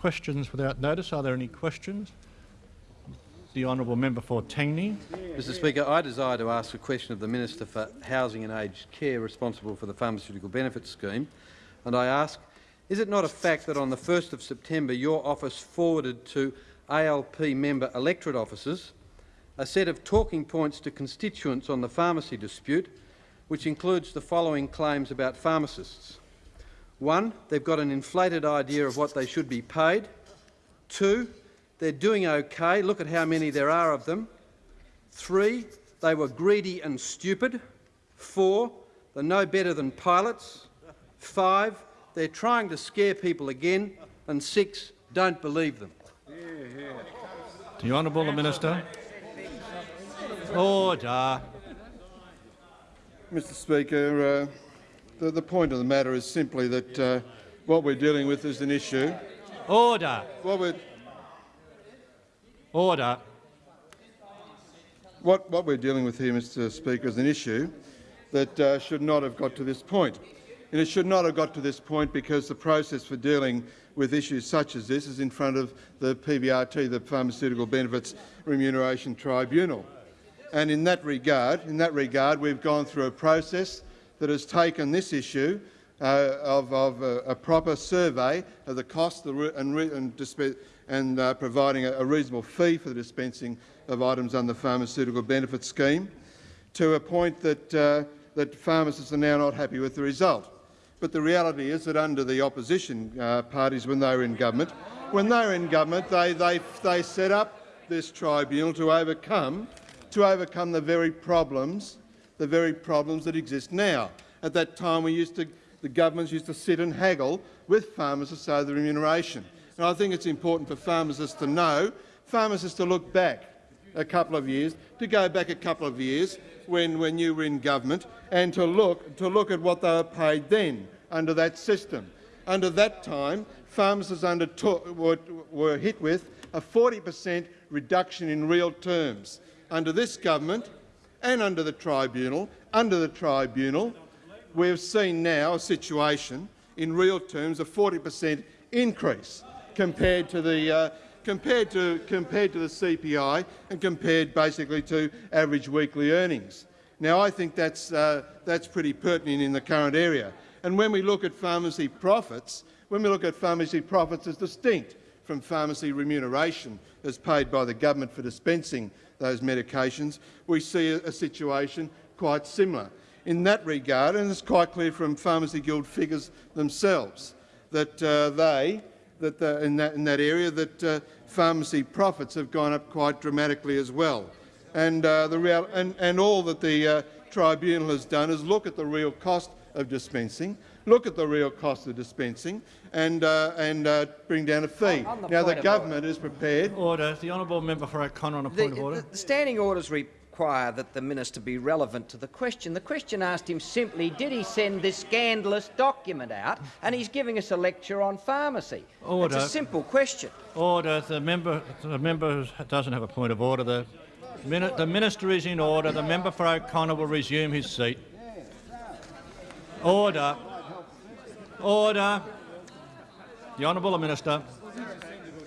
questions without notice. Are there any questions? The honourable member for Tangney. Mr Speaker, I desire to ask a question of the Minister for Housing and Aged Care responsible for the Pharmaceutical Benefits Scheme. And I ask, is it not a fact that on the 1st of September your office forwarded to ALP member electorate officers a set of talking points to constituents on the pharmacy dispute, which includes the following claims about pharmacists. One, they've got an inflated idea of what they should be paid. Two, they're doing okay. Look at how many there are of them. Three, they were greedy and stupid. Four, they're no better than pilots. Five, they're trying to scare people again. And six, don't believe them. The Honourable the Minister. Order. Mr Speaker, uh, the, the, point of the matter is simply that uh, what we're dealing with is an issue. Order. What we're, Order. What, what we're dealing with here, Mr Speaker, is an issue that uh, should not have got to this point. And it should not have got to this point because the process for dealing with issues such as this is in front of the PBRT, the Pharmaceutical Benefits Remuneration Tribunal. And in that regard, in that regard, we've gone through a process that has taken this issue uh, of, of a, a, proper survey of the cost and, and, and uh, providing a, a, reasonable fee for the dispensing of items under the Pharmaceutical Benefit Scheme, to a point that, uh, that pharmacists are now not happy with the result. But the reality is that under the opposition uh, parties, when they were in government, when they were in government, they, they, they set up this tribunal to overcome, to overcome the very problems, the very problems that exist now. At that time, we used to, the governments used to sit and haggle with pharmacists over the remuneration. And I think it's important for pharmacists to know, pharmacists to look back a couple of years, to go back a couple of years when, when you were in government and to look, to look at what they were paid then under that system. Under that time, pharmacists undertook, were, were hit with a 40 per cent reduction in real terms. Under this government and under the tribunal, under the tribunal, we've seen now a situation in real terms of 40 per cent increase compared to the uh, compared to compared to the CPI and compared basically to average weekly earnings. Now, I think that's uh, that's pretty pertinent in the current area. And when we look at pharmacy profits, when we look at pharmacy profits as distinct from pharmacy remuneration as paid by the government for dispensing those medications, we see a, situation quite similar. In that regard, and it's quite clear from Pharmacy Guild figures themselves, that uh, they that the, in, that, in that area that uh, pharmacy profits have gone up quite dramatically as well. And, uh, the real, and, and all that the uh, tribunal has done is look at the real cost of dispensing, look at the real cost of dispensing and, uh, and uh, bring down a fee. The now, the government order. is prepared— Order. The honourable member for O'Connor on a point the, of order. The standing orders require that the minister be relevant to the question. The question asked him simply, did he send this scandalous document out? And he's giving us a lecture on pharmacy. Order. It's a simple question. Order. The member, the member doesn't have a point of order. The, the minister is in order. The member for O'Connor will resume his seat. Order. Order. The honourable minister.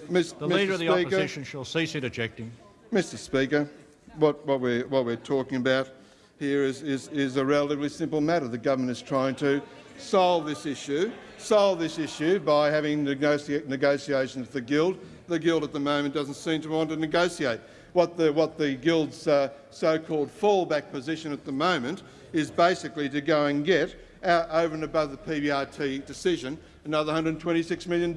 Ms. The Leader Mr. of the Speaker, Opposition shall cease interjecting. Mr Speaker, what, what, we're, what we're talking about here is, is, is a relatively simple matter. The government is trying to solve this issue, solve this issue by having negotia negotiations with the Guild. The Guild at the moment doesn't seem to want to negotiate. What the, what the Guild's uh, so-called fallback position at the moment is basically to go and get, uh, over and above the PBRT decision, another $126 million.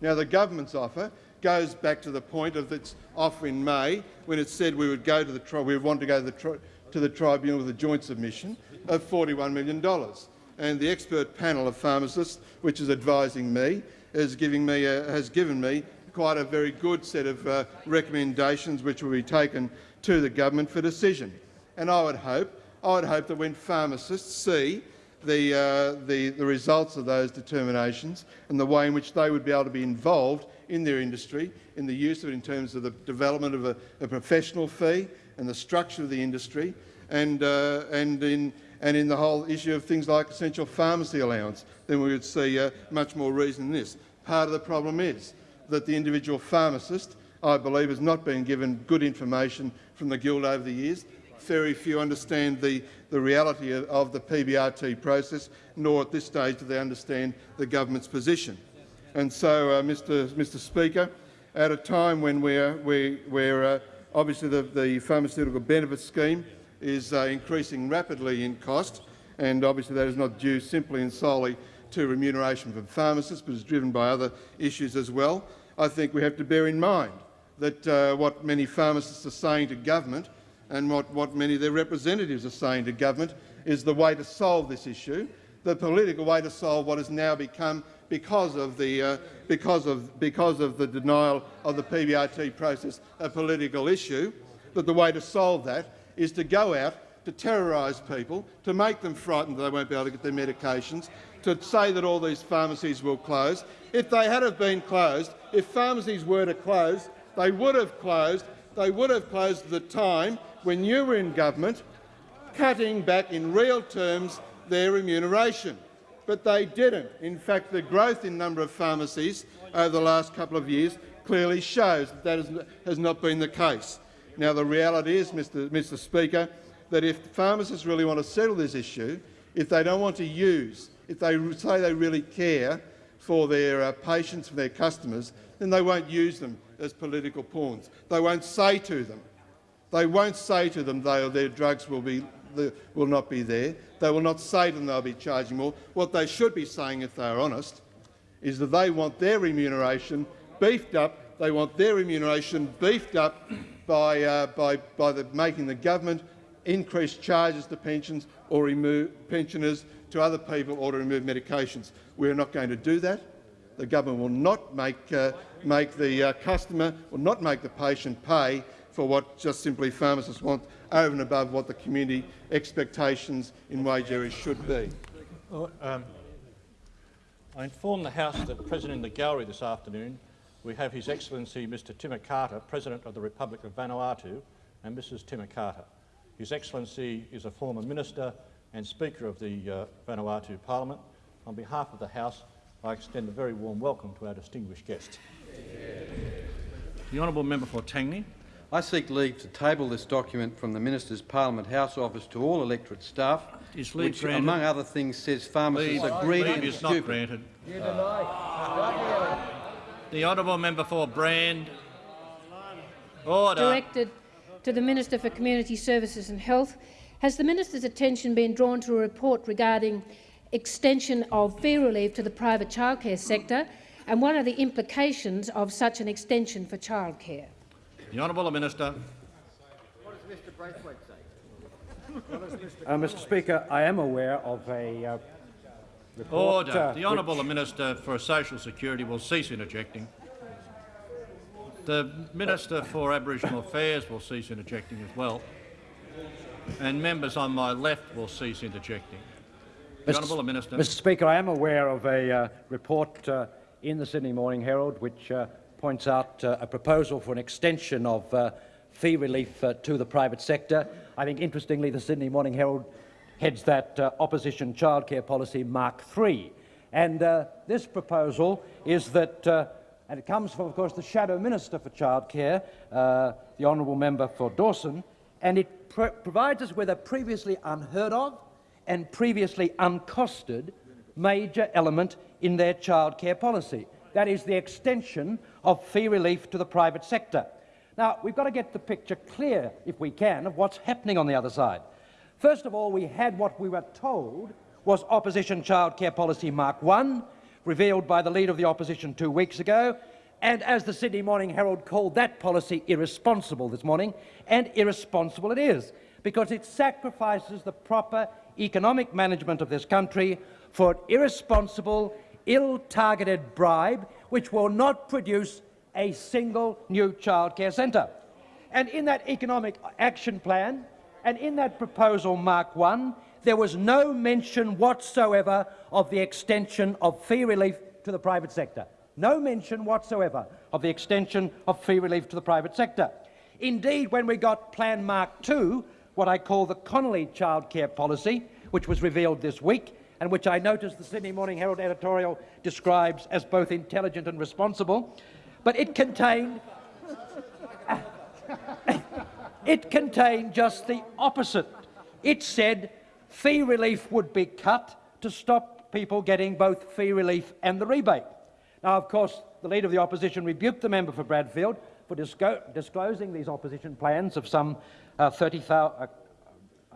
Now, the government's offer goes back to the point of its offer in May, when it said we would go to the we want to go to the, to the tribunal with a joint submission of $41 million. And the expert panel of pharmacists, which is advising me, is giving me a, has given me quite a very good set of uh, recommendations which will be taken to the government for decision. And I would hope, I would hope that when pharmacists see the, uh, the, the results of those determinations and the way in which they would be able to be involved in their industry, in the use of it in terms of the development of a, a professional fee and the structure of the industry, and, uh, and, in, and in the whole issue of things like essential pharmacy allowance, then we would see uh, much more reason in this. Part of the problem is that the individual pharmacist, I believe, has not been given good information from the Guild over the years. Very few understand the, the reality of, of the PBRT process, nor at this stage do they understand the government's position. And so, uh, Mr, Mr Speaker, at a time when we're, we, we're uh, obviously the, the pharmaceutical benefit scheme is uh, increasing rapidly in cost, and obviously that is not due simply and solely to remuneration from pharmacists, but is driven by other issues as well. I think we have to bear in mind that uh, what many pharmacists are saying to government and what, what many of their representatives are saying to government is the way to solve this issue, the political way to solve what has now become, because of the, uh, because of, because of the denial of the PBRT process, a political issue, that the way to solve that is to go out to terrorise people, to make them frightened that they won't be able to get their medications, to say that all these pharmacies will close. If they had have been closed, if pharmacies were to close, they would have closed. They would have closed at the time when you were in government, cutting back in real terms their remuneration. But they didn't. In fact, the growth in number of pharmacies over the last couple of years clearly shows that that has not been the case. Now, the reality is, Mr, Mr Speaker, that if pharmacists really want to settle this issue, if they don't want to use, if they say they really care for their uh, patients, for their customers, then they won't use them as political pawns. They won't say to them, they won't say to them they, or their drugs will, be, will not be there. They will not say to them they'll be charging more. What they should be saying, if they are honest, is that they want their remuneration beefed up. They want their remuneration beefed up by, uh, by, by the, making the government increase charges to pensions or remove pensioners to other people or to remove medications. We are not going to do that. The government will not make, uh, make the uh, customer, will not make the patient pay for what just simply pharmacists want over and above what the community expectations in wage areas should be. Well, um, I inform the House that present in the gallery this afternoon we have His Excellency Mr Timakata, President of the Republic of Vanuatu, and Mrs Timakata. His Excellency is a former Minister and Speaker of the uh, Vanuatu Parliament. On behalf of the House, I extend a very warm welcome to our distinguished guest. The Honourable Member for Tangney. I seek leave to table this document from the Minister's Parliament House Office to all electorate staff, Is leave which, granted? among other things, says pharmacists Leave, are greedy leave and is not stupid. granted. The Honourable Member for Brand. Order. directed to the Minister for Community Services and Health. Has the Minister's attention been drawn to a report regarding extension of fee relief to the private childcare sector, and what are the implications of such an extension for childcare? The Honourable Minister. Uh, Mr Speaker, I am aware of a uh, report... Order. uh, The Honourable Minister for Social Security will cease interjecting. The Minister for Aboriginal Affairs will cease interjecting as well. And members on my left will cease interjecting. The Mr. Honourable Minister. Mr Speaker, I am aware of a uh, report uh, in the Sydney Morning Herald which uh, points out uh, a proposal for an extension of uh, fee relief uh, to the private sector. I think, interestingly, the Sydney Morning Herald heads that uh, opposition childcare policy Mark III. And uh, this proposal is that, uh, and it comes from, of course, the Shadow Minister for Childcare, the Honourable Member for Dawson, and it pro provides us with a previously unheard of and previously uncosted major element in their childcare policy. That is the extension of fee relief to the private sector. Now, we've got to get the picture clear, if we can, of what's happening on the other side. First of all, we had what we were told was opposition childcare policy Mark 1, revealed by the leader of the opposition two weeks ago, and as the Sydney Morning Herald called that policy irresponsible this morning, and irresponsible it is, because it sacrifices the proper economic management of this country for an irresponsible, ill-targeted bribe which will not produce a single new childcare centre. And in that economic action plan, and in that proposal Mark 1, there was no mention whatsoever of the extension of fee relief to the private sector. No mention whatsoever of the extension of fee relief to the private sector. Indeed, when we got Plan Mark 2, what I call the Connolly childcare policy, which was revealed this week, and which I noticed the Sydney Morning Herald editorial describes as both intelligent and responsible, but it contained it contained just the opposite. It said fee relief would be cut to stop people getting both fee relief and the rebate. Now, of course, the Leader of the Opposition rebuked the member for Bradfield for disclosing these opposition plans of some uh, 30,000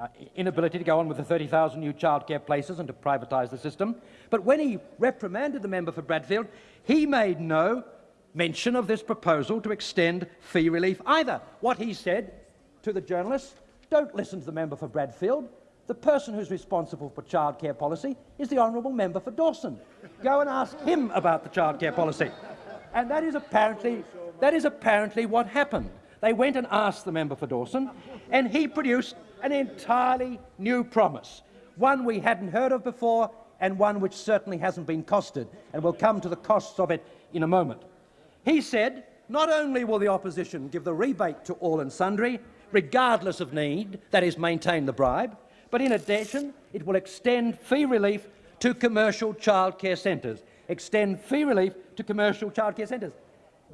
uh, inability to go on with the 30,000 new childcare places and to privatise the system. But when he reprimanded the member for Bradfield, he made no mention of this proposal to extend fee relief either. What he said to the journalists, don't listen to the member for Bradfield. The person who's responsible for childcare policy is the honourable member for Dawson. Go and ask him about the childcare policy. And that is apparently, that is apparently what happened. They went and asked the member for Dawson, and he produced an entirely new promise, one we hadn't heard of before and one which certainly hasn't been costed, and we'll come to the costs of it in a moment. He said, not only will the opposition give the rebate to all and sundry, regardless of need, that is, maintain the bribe, but in addition, it will extend fee relief to commercial childcare centres. Extend fee relief to commercial childcare centres.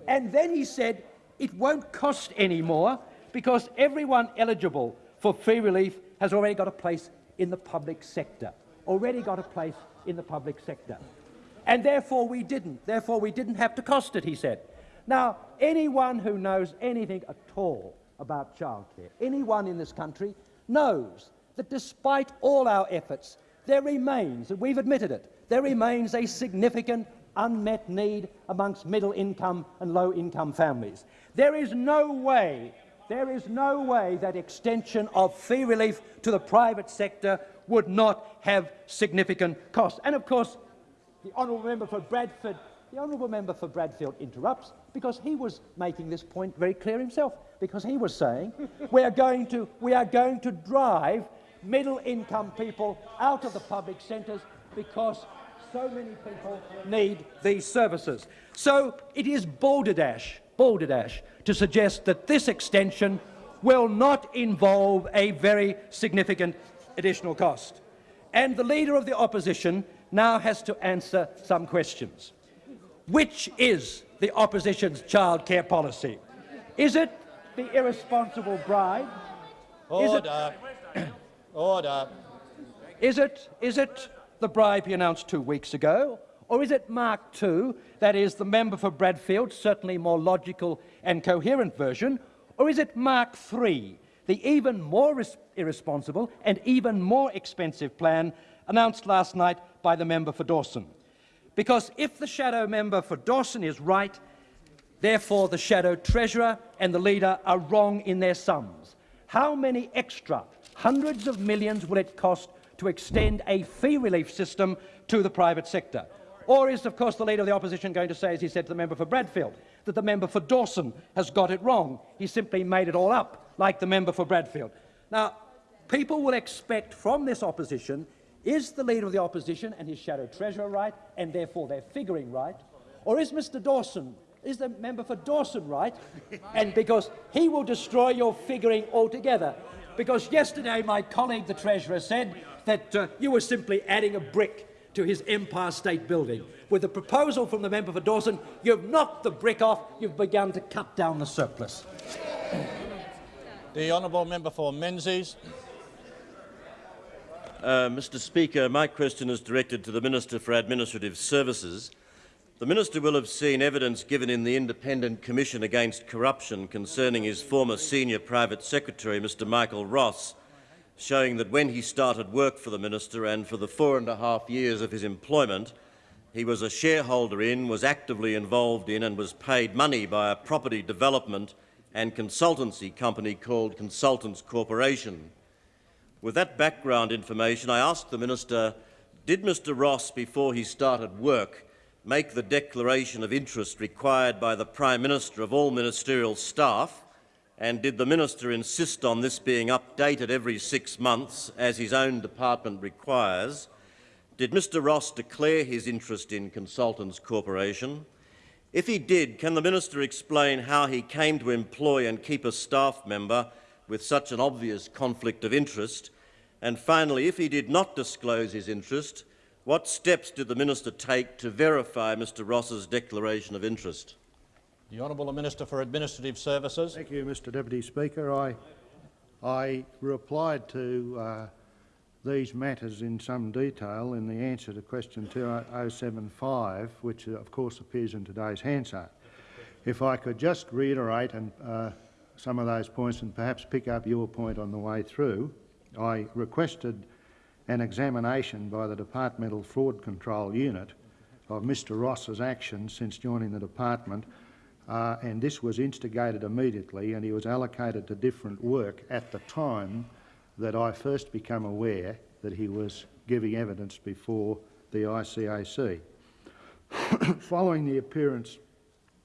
And then he said it won't cost any more because everyone eligible for fee relief has already got a place in the public sector. Already got a place in the public sector. And therefore we didn't. Therefore we didn't have to cost it, he said. Now, anyone who knows anything at all about childcare, anyone in this country knows that despite all our efforts, there remains, and we've admitted it, there remains a significant unmet need amongst middle income and low income families. There is no way, there is no way that extension of fee relief to the private sector would not have significant costs. And of course, the honourable member for Bradford, the honourable member for Bradfield interrupts because he was making this point very clear himself. Because he was saying we are going to we are going to drive middle income people out of the public centres because so many people need these services. So it is balderdash, balderdash to suggest that this extension will not involve a very significant additional cost. And the Leader of the Opposition now has to answer some questions. Which is the opposition's childcare policy? Is it the irresponsible bribe? Is it, Order. Order. is it, is it the bribe he announced two weeks ago? Or is it Mark II, that is the member for Bradfield, certainly more logical and coherent version? Or is it Mark III, the even more irresponsible and even more expensive plan announced last night by the member for Dawson? Because if the shadow member for Dawson is right, therefore the shadow treasurer and the leader are wrong in their sums. How many extra hundreds of millions will it cost to extend a fee relief system to the private sector? Or is, of course, the Leader of the Opposition going to say, as he said to the member for Bradfield, that the member for Dawson has got it wrong? He simply made it all up, like the member for Bradfield. Now, people will expect from this opposition, is the Leader of the Opposition and his shadow treasurer right, and therefore they're figuring right? Or is Mr Dawson, is the member for Dawson right? and because he will destroy your figuring altogether. Because yesterday my colleague, the Treasurer, said that uh, you were simply adding a brick to his Empire State Building. With the proposal from the member for Dawson, you've knocked the brick off, you've begun to cut down the surplus. The honourable member for Menzies. Uh, Mr Speaker, my question is directed to the Minister for Administrative Services. The Minister will have seen evidence given in the Independent Commission Against Corruption concerning his former Senior Private Secretary, Mr Michael Ross, showing that when he started work for the Minister and for the four and a half years of his employment, he was a shareholder in, was actively involved in and was paid money by a property development and consultancy company called Consultants Corporation. With that background information, I asked the Minister, did Mr Ross, before he started work, make the declaration of interest required by the Prime Minister of all ministerial staff and did the Minister insist on this being updated every six months, as his own department requires? Did Mr Ross declare his interest in Consultants Corporation? If he did, can the Minister explain how he came to employ and keep a staff member with such an obvious conflict of interest? And finally, if he did not disclose his interest, what steps did the Minister take to verify Mr Ross's declaration of interest? The Honourable Minister for Administrative Services. Thank you, Mr Deputy Speaker. I, I replied to uh, these matters in some detail in the answer to question 2075, which uh, of course appears in today's Hansard. If I could just reiterate and, uh, some of those points and perhaps pick up your point on the way through, I requested an examination by the Departmental Fraud Control Unit of Mr Ross's actions since joining the department uh, and this was instigated immediately and he was allocated to different work at the time that I first became aware that he was giving evidence before the ICAC. Following the appearance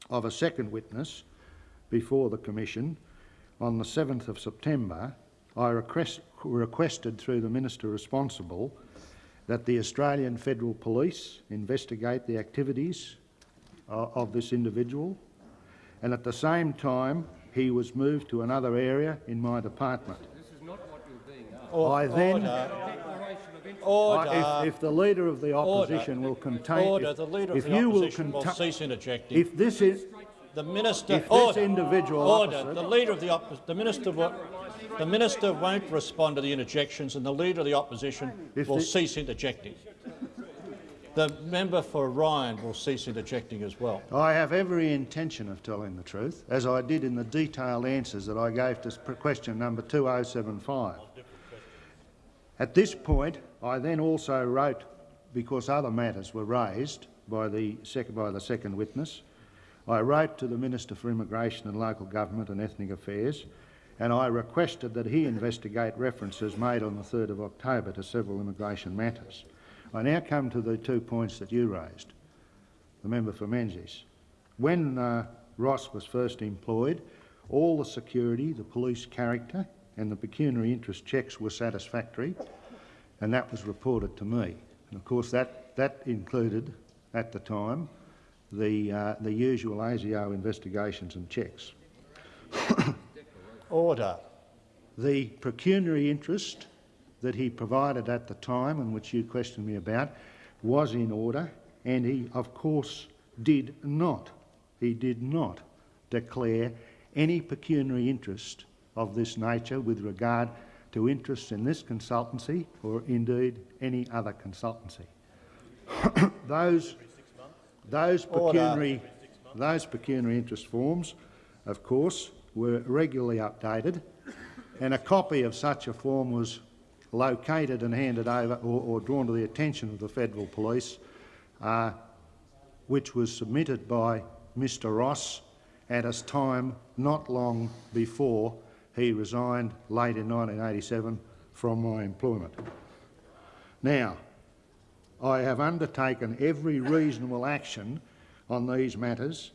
of a second witness before the Commission on the 7th of September, I request, requested through the Minister responsible that the Australian Federal Police investigate the activities uh, of this individual and at the same time he was moved to another area in my department. I then, Order. I- if, if the Leader of the Opposition will contain... Order. if- The Leader of if the you will Opposition will conta- cease interjecting. If this is... The Minister... if this individual Order. opposite- The Leader of the Opposition... The Minister will... The Minister won't respond to the interjections and the Leader of the Opposition If will the- cease interjecting. The member for Ryan will cease interjecting as well. I have every intention of telling the truth, as I did in the detailed answers that I gave to question number 2075. At this point, I then also wrote, because other matters were raised by the, by the second witness, I wrote to the Minister for Immigration and Local Government and Ethnic Affairs and I requested that he investigate references made on the 3rd of October to several immigration matters. I now come to the two points that you raised, the member for Menzies. When uh, Ross was first employed, all the security, the police character and the pecuniary interest checks were satisfactory and that was reported to me. And of course that, that included, at the time, the, uh, the usual ASIO investigations and checks. Order. The pecuniary interest that he provided at the time and which you questioned me about was in order and he, of course, did not, he did not declare any pecuniary interest of this nature with regard to interests in this consultancy or indeed any other consultancy. those, those pecuniary, those pecuniary interest forms, of course, were regularly updated and a copy of such a form was located and handed over or, or drawn to the attention of the Federal Police, uh, which was submitted by Mr Ross at a time not long before he resigned late in 1987 from my employment. Now, I have undertaken every reasonable action on these matters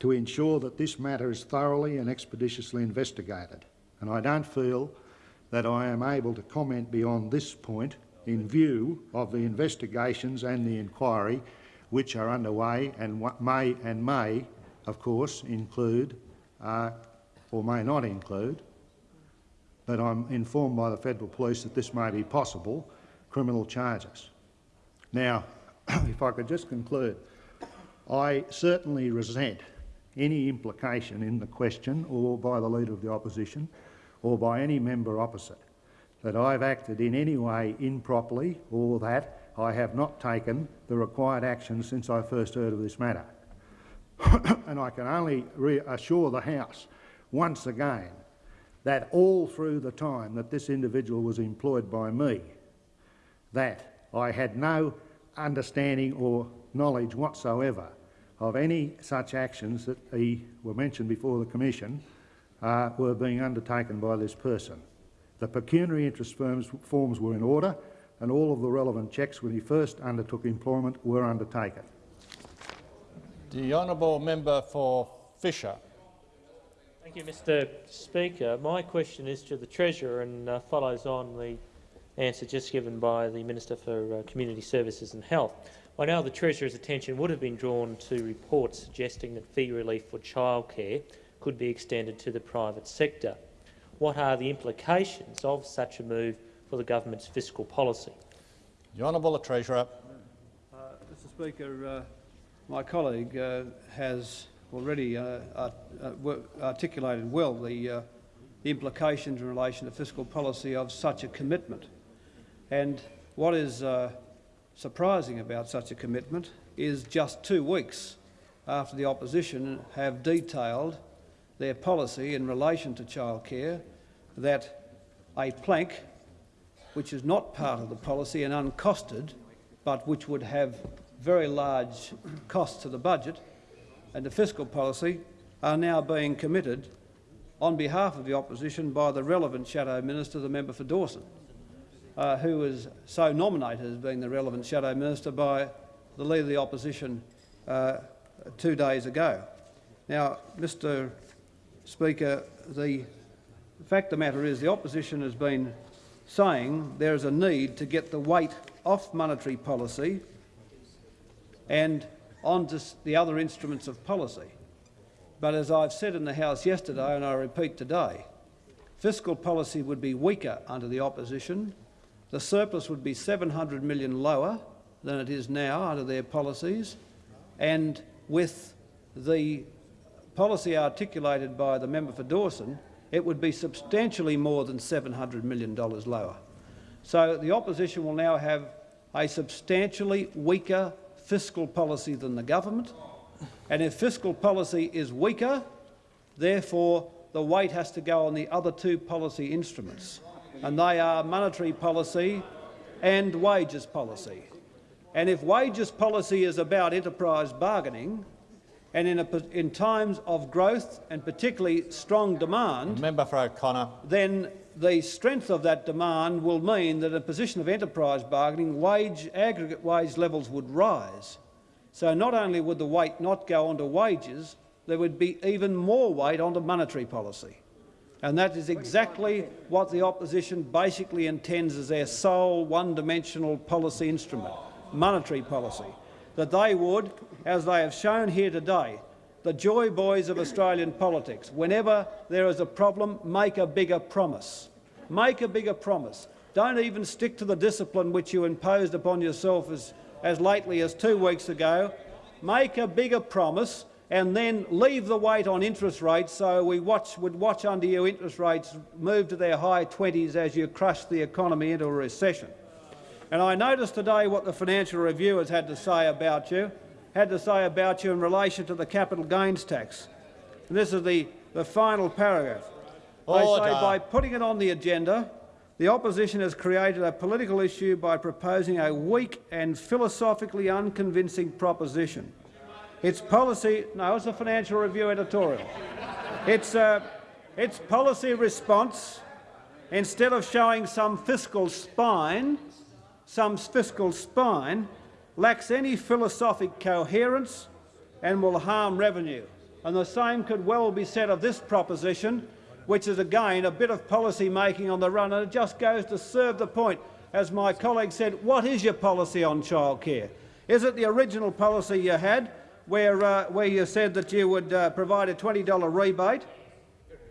to ensure that this matter is thoroughly and expeditiously investigated, and I don't feel that I am able to comment beyond this point in view of the investigations and the inquiry which are underway and may and may, of course, include uh, or may not include, but I'm informed by the Federal Police that this may be possible, criminal charges. Now, if I could just conclude, I certainly resent any implication in the question or by the Leader of the Opposition or by any member opposite that I've acted in any way improperly or that I have not taken the required action since I first heard of this matter. and I can only reassure the House once again that all through the time that this individual was employed by me, that I had no understanding or knowledge whatsoever of any such actions that he were mentioned before the Commission uh, were being undertaken by this person. The pecuniary interest firms, forms were in order and all of the relevant checks when he first undertook employment were undertaken. The honourable member for Fisher. Thank you, Mr Speaker. My question is to the Treasurer and uh, follows on the answer just given by the Minister for uh, Community Services and Health. I know the Treasurer's attention would have been drawn to reports suggesting that fee relief for childcare could be extended to the private sector. What are the implications of such a move for the government's fiscal policy? The honourable Treasurer. Uh, Mr Speaker, uh, my colleague uh, has already uh, art- uh, articulated well the, uh, the implications in relation to fiscal policy of such a commitment. And what is uh, surprising about such a commitment is just two weeks after the opposition have detailed their policy in relation to childcare that a plank, which is not part of the policy and uncosted, but which would have very large costs to the budget and the fiscal policy, are now being committed on behalf of the opposition by the relevant shadow minister, the member for Dawson, uh, who was so nominated as being the relevant shadow minister by the leader of the opposition uh, two days ago. Now, Mr Speaker, the fact of the matter is the opposition has been saying there is a need to get the weight off monetary policy and onto the other instruments of policy. But as I've said in the House yesterday, and I repeat today, fiscal policy would be weaker under the opposition. The surplus would be 700 million lower than it is now under their policies, and with the policy articulated by the member for Dawson, it would be substantially more than $700 million lower. So the opposition will now have a substantially weaker fiscal policy than the government, and if fiscal policy is weaker, therefore the weight has to go on the other two policy instruments, and they are monetary policy and wages policy. And if wages policy is about enterprise bargaining, and in, a, in times of growth and particularly strong demand, Member for O'Connor. then the strength of that demand will mean that in a position of enterprise bargaining, wage, aggregate wage levels would rise. So not only would the weight not go onto wages, there would be even more weight onto monetary policy. And that is exactly what the opposition basically intends as their sole one-dimensional policy instrument, monetary policy. That they would, as they have shown here today, the joy boys of Australian politics, whenever there is a problem, make a bigger promise. Make a bigger promise. Don't even stick to the discipline which you imposed upon yourself as, as lately as two weeks ago. Make a bigger promise and then leave the weight on interest rates so we watch, would watch under you interest rates move to their high 20s as you crush the economy into a recession. And I noticed today what the Financial Review has had to say about you, had to say about you in relation to the capital gains tax. And this is the, the final paragraph. They Order. say by putting it on the agenda, the opposition has created a political issue by proposing a weak and philosophically unconvincing proposition. Its policy, no, it's a Financial Review editorial. Its, uh, its policy response, instead of showing some fiscal spine, some fiscal spine, lacks any philosophic coherence and will harm revenue. And the same could well be said of this proposition, which is again a bit of policy making on the run, and it just goes to serve the point. As my colleague said, what is your policy on childcare? Is it the original policy you had, where, uh, where you said that you would uh, provide a $20 rebate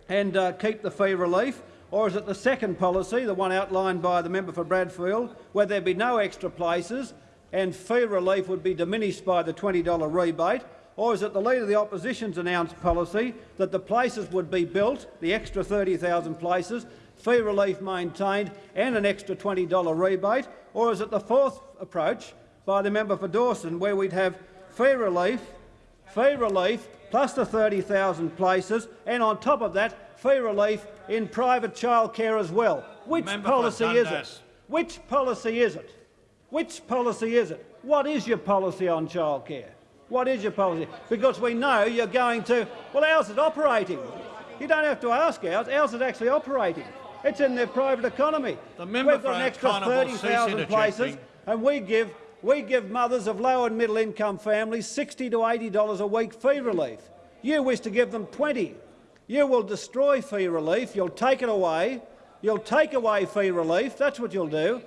and uh, keep the fee relief? Or is it the second policy, the one outlined by the member for Bradfield, where there'd be no extra places and fee relief would be diminished by the $20 rebate? Or is it the Leader of the Opposition's announced policy that the places would be built, the extra 30,000 places, fee relief maintained and an extra $20 rebate? Or is it the fourth approach by the member for Dawson, where we'd have fee relief, fee relief plus the 30,000 places, and on top of that, fee relief in private childcare as well. Which policy is it? Which policy is it? Which policy is it? What is your policy on childcare? What is your policy? Because we know you're going to. Well, ours is operating. You don't have to ask ours. Ours is actually operating. It's in their private economy. The member We've got an extra O'Connor will cease 30,000 places, and we give we give mothers of low and middle income families 60 to 80 dollars a week fee relief. You wish to give them 20. You will destroy fee relief. You'll take it away. You'll take away fee relief. That's what you'll do.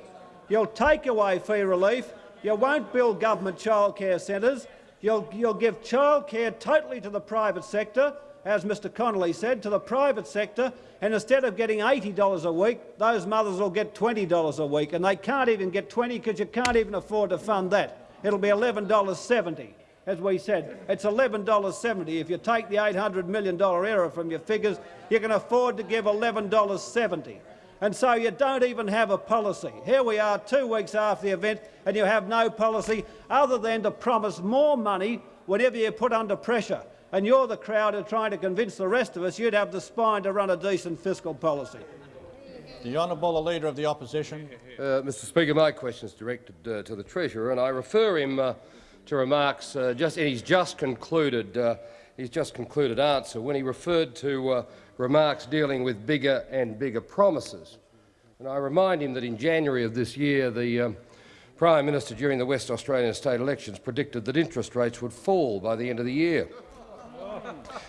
You'll take away fee relief. You won't build government childcare centres. You'll, you'll give childcare totally to the private sector, as Mr Connolly said, to the private sector, and instead of getting $80 a week, those mothers will get $20 a week, and they can't even get 20 because you can't even afford to fund that. It'll be $11.70. as we said, it's $11.70. If you take the $800 million error from your figures, you can afford to give $11.70. And so you don't even have a policy. Here we are two weeks after the event and you have no policy other than to promise more money whenever you're put under pressure. And you're the crowd who are trying to convince the rest of us you'd have the spine to run a decent fiscal policy. The Honourable the Leader of the Opposition. Uh, Mr Speaker, my question is directed uh, to the Treasurer, and I refer him uh, to remarks uh, just in his just concluded, uh, his just concluded answer when he referred to uh, remarks dealing with bigger and bigger promises. And I remind him that in January of this year, the um, Prime Minister during the West Australian state elections predicted that interest rates would fall by the end of the year.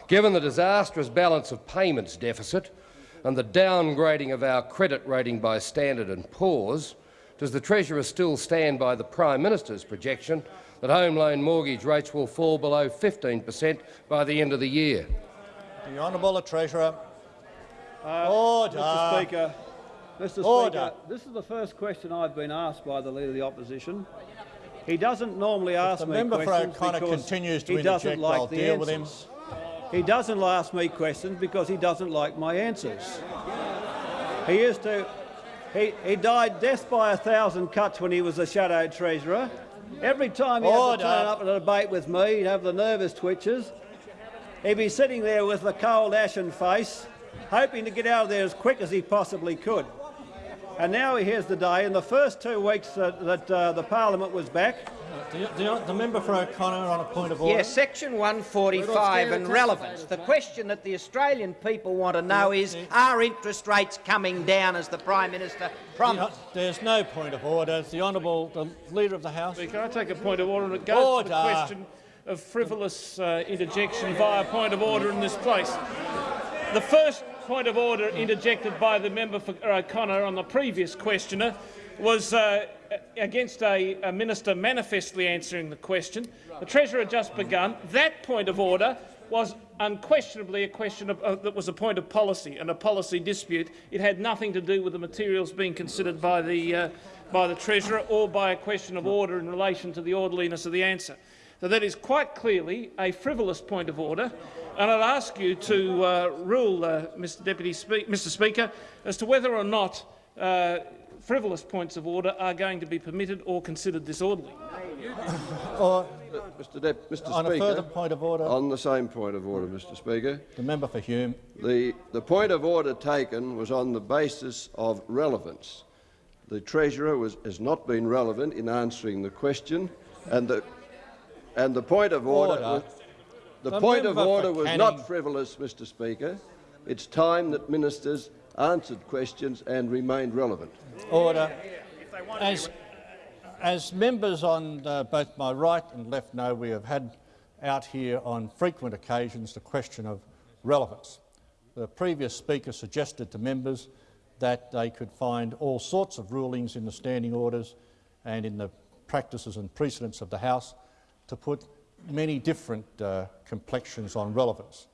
Given the disastrous balance of payments deficit and the downgrading of our credit rating by Standard and Poor's, does the Treasurer still stand by the Prime Minister's projection that home loan mortgage rates will fall below 15 per cent by the end of the year? The Honourable Treasurer. Uh, Order. Mr Speaker, Mr Order. Speaker, this is the first question I've been asked by the Leader of the Opposition. He doesn't normally ask the me member for questions O'Connor because continues to he doesn't interject, like I'll the deal with him. He doesn't ask me questions because he doesn't like my answers. He used to. He, he died death by a thousand cuts when he was a shadow treasurer. Every time he had to turn up at a debate with me, he'd have the nervous twitches. He'd be sitting there with a cold ashen face, hoping to get out of there as quick as he possibly could. And now here's the day. In the first two weeks that, that uh, the parliament was back, The, the, the member for O'Connor on a point of order. Yes, section 145 and relevance. The question that the Australian people want to know is, are interest rates coming down as the Prime Minister promised? There's no point of order. The Honourable the Leader of the House. Can I take a point of order and it goes to the question of frivolous uh, interjection via point of order in this place. The first point of order interjected by the member for O'Connor on the previous questioner was uh, against a, a minister manifestly answering the question. The Treasurer had just begun. That point of order was unquestionably a question of, uh, that was a point of policy and a policy dispute. It had nothing to do with the materials being considered by the, uh, by the Treasurer or by a question of order in relation to the orderliness of the answer. So that is quite clearly a frivolous point of order, and I'd ask you to uh, rule, uh, Mr. Deputy Spe Mr. Speaker, as to whether or not uh, frivolous points of order are going to be permitted or considered disorderly. Or Mr. Dep Mr. on a further point of order, on the same point of order, Mr. Speaker, the member for Hume. the, the point of order taken was on the basis of relevance. The Treasurer was, has not been relevant in answering the question, and the, and the point of order, Order. was, the, The point of order was not frivolous, Mr. Speaker. It's time that ministers answered questions and remained relevant. Order. As, as members on uh, both my right and left know, we have had out here on frequent occasions the question of relevance. The previous speaker suggested to members that they could find all sorts of rulings in the standing orders and in the practices and precedents of the House to put many different uh, complexions on relevance.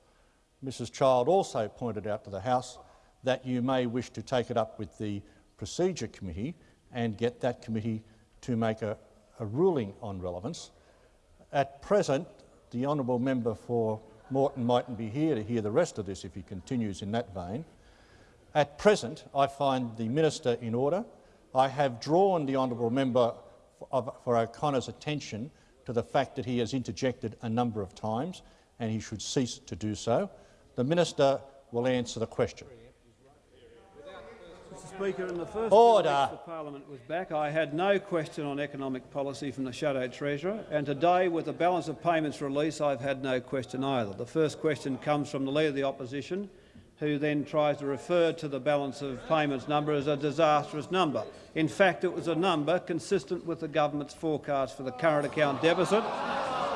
Mrs Child also pointed out to the House that you may wish to take it up with the Procedure Committee and get that committee to make a, a ruling on relevance. At present, the honourable member for Moreton mightn't be here to hear the rest of this if he continues in that vein. At present, I find the minister in order. I have drawn the honourable member for, O'Connor's attention to the fact that he has interjected a number of times and he should cease to do so. The minister will answer the question. Mr Speaker, in the first Order. the Parliament was back, I had no question on economic policy from the Shadow Treasurer, and today, with the balance of payments release, I've had no question either. The first question comes from the Leader of the Opposition, who then tries to refer to the balance of payments number as a disastrous number. In fact, it was a number consistent with the government's forecast for the current account deficit,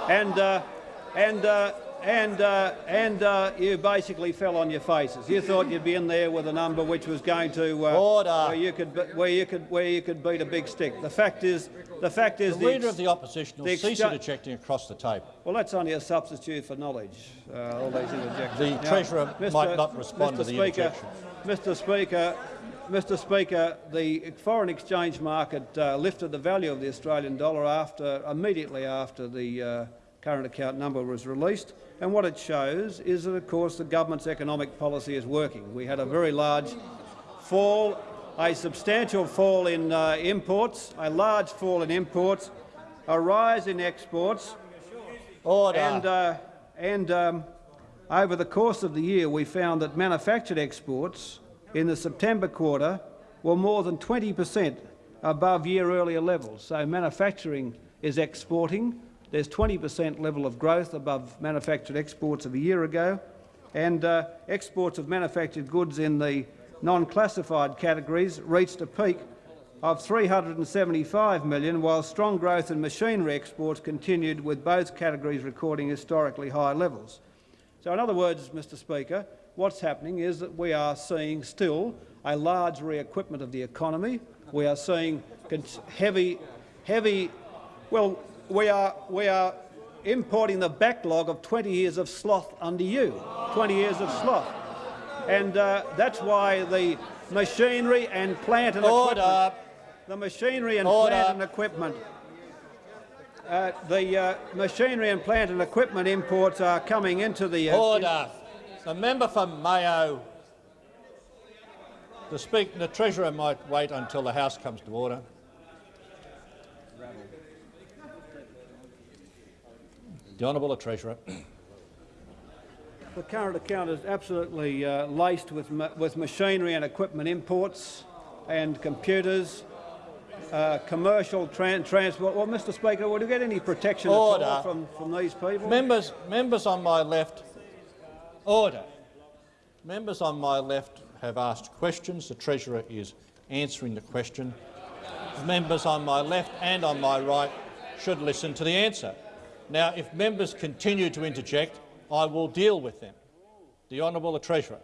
and uh, and uh, and uh, and uh, you basically fell on your faces. You thought you'd be in there with a number which was going to uh, Order. where you could where you could where you could beat a big stick. The fact is, the fact is, The Leader ex- of the Opposition will the cease interjecting across the table. well, that's only a substitute for knowledge. Uh, all these interjections. The Now, Treasurer might not respond Mr. to the Speaker, interjection. Mr. Speaker, Mr. Speaker, the foreign exchange market uh, lifted the value of the Australian dollar after immediately after the uh, current account number was released. And what it shows is that, of course, the government's economic policy is working. We had a very large fall, a substantial fall in uh, imports, a large fall in imports, a rise in exports, Order. and, uh, and um, over the course of the year we found that manufactured exports in the September quarter were more than 20 per cent above year-earlier levels. So manufacturing is exporting. There's 20 per cent level of growth above manufactured exports of a year ago, and uh, exports of manufactured goods in the non-classified categories reached a peak of 375 million, while strong growth in machinery exports continued, with both categories recording historically high levels. So, in other words, Mr Speaker, what's happening is that we are seeing still a large re-equipment of the economy. We are seeing heavy, heavy. Well, we are we are importing the backlog of 20 years of sloth under you. 20 years of sloth, and uh, that's why the machinery and plant and Order. equipment the machinery and Order. plant and equipment. Uh, the uh, machinery and plant and equipment imports are coming into the. Uh, Order. The member for Mayo. The, speak, the Treasurer might wait until the House comes to order. The Honourable Treasurer. The current account is absolutely uh, laced with, ma with machinery and equipment imports and computers, uh, commercial tran transport. Well, Mr Speaker, would you get any protection at Order. all from, from these people? Members, members on my left, order. Members on my left have asked questions. The Treasurer is answering the question. Members on my left and on my right should listen to the answer. Now, if members continue to interject, I will deal with them. The Honourable Treasurer.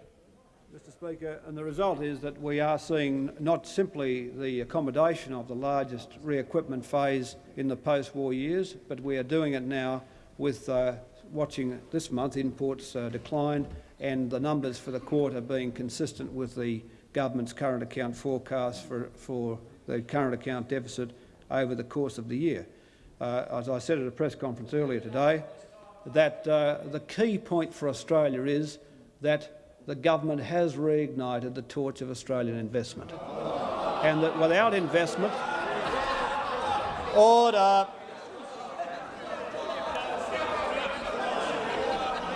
Mr Speaker, and the result is that we are seeing not simply the accommodation of the largest re-equipment phase in the post-war years, but we are doing it now with uh, watching this month imports uh, decline and the numbers for the quarter being consistent with the government's current account forecast for, for the current account deficit over the course of the year. Uh, as I said at a press conference earlier today, that uh, the key point for Australia is that the government has reignited the torch of Australian investment, and that without investment, Order.